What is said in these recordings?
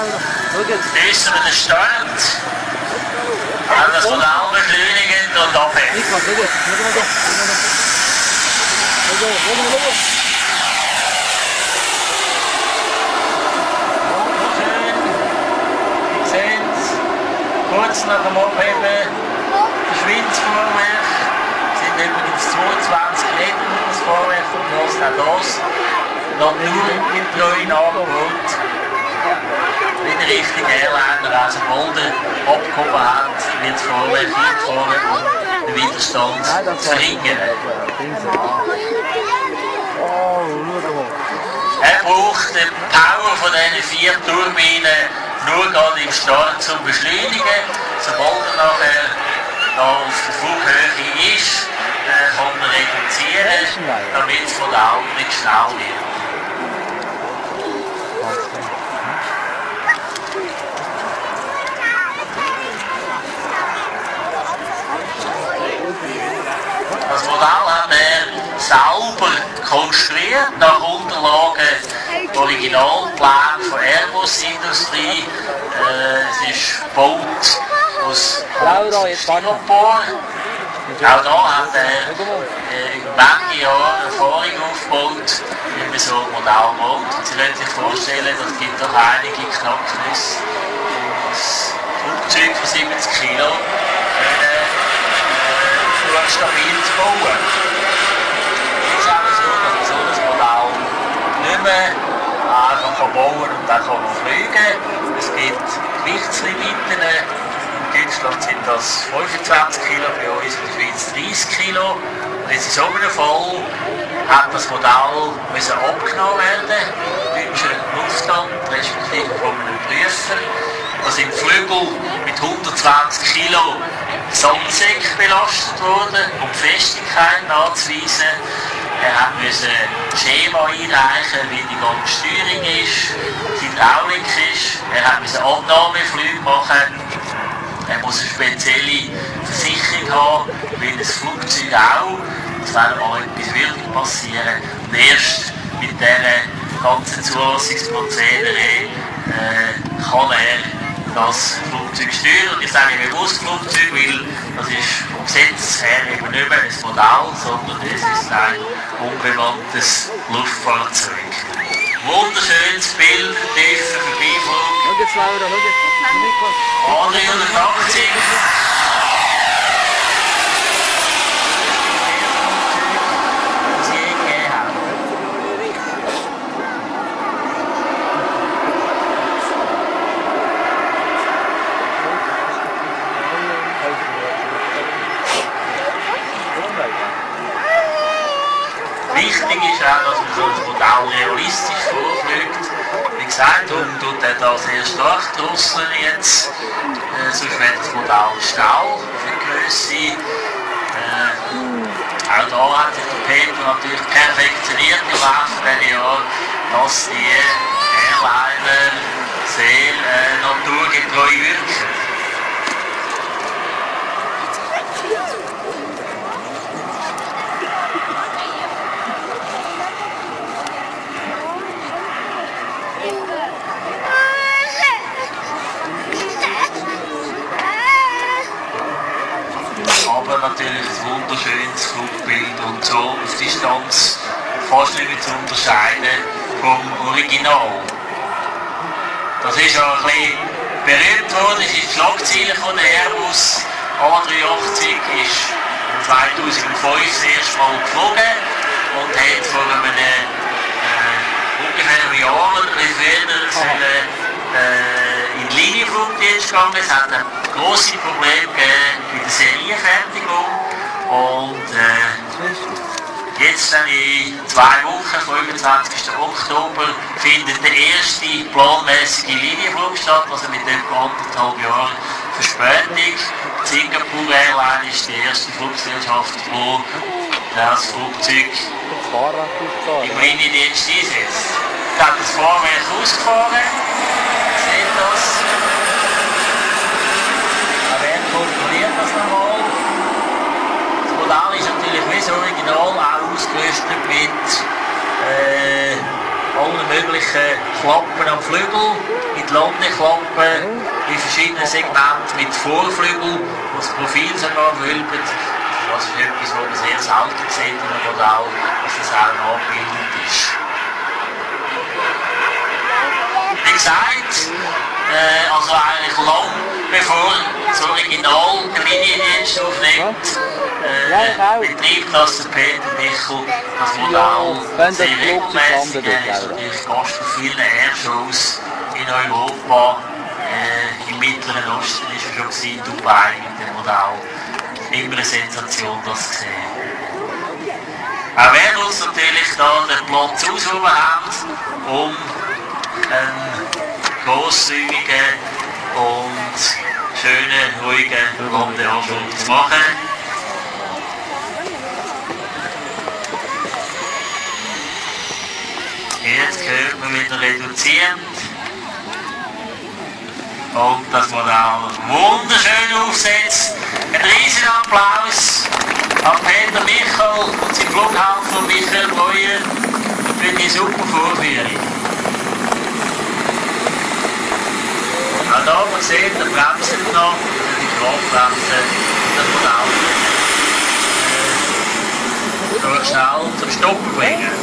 Lösen wir den Start. Auch das Modell beschleunigen und es. Kurz nach dem Abheben verschwindet das Vorwerk. Es sind übrigens 22 Meter das Vorwerk vom auch das. Noch nur im treuen Angebot. Wieder Richtung Airliner, also Boulder abgehoben hat, wird das Vorwerk eingefahren, um den Widerstand zu verringern. Oh, schau mal. Er braucht die Power von diesen vier Turbinen nur gerade im Start zum Beschleunigen. Sobald er nachher da auf der Flughöhe ist, äh, kann man reduzieren, damit es von der Augen nicht schnell wird. Das Modell hat er selber konstruiert, nach Unterlagen Originalplan von Airbus Industrie. Äh, es ist gebaut aus. Styropor. Auch da hat er äh, über lange Jahre Erfahrung aufgebaut, wie man so ein Modell baut. Und Sie können sich vorstellen, das gibt doch einige Knacknisse. Das Flugzeug von 70 Kilo äh, stabil zu bauen. Es ist auch so, dass man so ein Modell nicht mehr einfach kann bauen und dann kann man fliegen. Es gibt Gewichtslimiten. In Deutschland sind das 25 Kilo, bei uns in der Schweiz 30 Kilo. Und jetzt in so einem Fall hat das Modell müssen abgenommen werden, im deutschen Luftamt, respektive von einem Prüfer. Da die Flügel mit 120 Kilo Sandsäck belastet worden, um Festigkeit nachzuweisen. Er hat müssen Schema einreichen, wie die ganze Steuerung ist, die Hydraulik ist. Er hat müssen Abnahmeflüge machen. Er muss eine spezielle Versicherung haben, wie das Flugzeug auch. Das wäre mal etwas wirklich passieren. Und erst mit diesen ganzen Zulassungsprozedere äh, kann er das Flugzeug steuern. Und ich sage bewusst Flugzeug, weil das ist vom Gesetz her eben nicht mehr ein Modell, sondern es ist ein unbemanntes Luftfahrzeug. Wunderschönes Bild, tiefer Vorbeiflug. Schau jetzt, Laura, schau jetzt. Niklas. 380. Das je gegeben hat. Wichtig ist auch, ein Modell realistisch vorfliegt. Wie gesagt, darum tut er da sehr stark drosseln jetzt. Äh, sonst wird das Modell schnell für Grösse. Äh, auch da hat sich der Peter natürlich perfektioniert im Laufe dieser Jahre, dass die Airliner sehr äh, naturgetreu wirken. Natürlich ein wunderschönes Flugbild und so auf Distanz fast nicht mehr zu unterscheiden vom Original. Das ist ja ein bisschen berühmt worden, ist die Schlagzeile von der Airbus A380 ist 2005 das erste Mal geflogen und hat vor einem äh, ungefähr Jahr oder ein bisschen früher äh, in Linienflugdienst gegangen. Es hat ein grosses Problem gegeben bei der Serienfertigung und äh, jetzt dann in zwei Wochen, 25. Oktober, findet der erste planmäßige Linienflug statt, also mit etwa anderthalb Jahren Verspätung. Die Singapore Airline ist die erste Fluggesellschaft, die das Flugzeug im Liniendienst einsetzt. Ich habe das Fahrwerk ausgefahren. Seht das? Da werden kontrolliert das nochmal. Das Modell ist natürlich wie das Original auch ausgerüstet mit äh, möglichen Klappen am Flügel, mit Landeklappen, in verschiedenen Segmenten mit Vorflügel, wo das Profil sogar wölbt. Das ist etwas, was man sehr selten sieht in einem Modell, dass das auch nachgebildet ist. Wie gesagt, äh, also eigentlich lang bevor das Original der Liniendienst aufnimmt, äh, betreibt das der Peter Michel das Modell sehr regelmäßig. Er ist natürlich Gast von vielen Airshows in Europa. Äh, Im Mittleren Osten ist er schon gewesen, Dubai mit dem Modell. Immer eine Sensation, das zu sehen. Auch wir uns natürlich da den Platz ausgehoben haben, um einen grosszügigen und schönen, ruhigen zu machen. Jetzt hört man wieder reduzierend. Und das Modell wunderschön aufsetzt. Ein riesigen Applaus an Peter Michel und sein Flughaufen Michael Breuer für die super Vorführung. Auch da, man sieht, der bremst noch, die Kraftbremse, das Modell äh, schnell zum Stoppen bringen.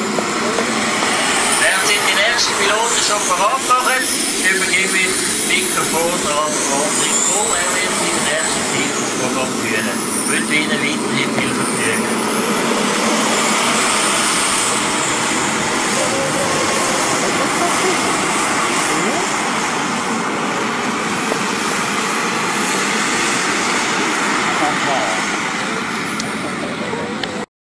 Während sich die nächsten Piloten schon parat machen, übergebe ich das Mikrofon an André Kohl. Er wird in den ersten Teilprogramm führen. Ich wünsche Ihnen weiterhin viel Vergnügen.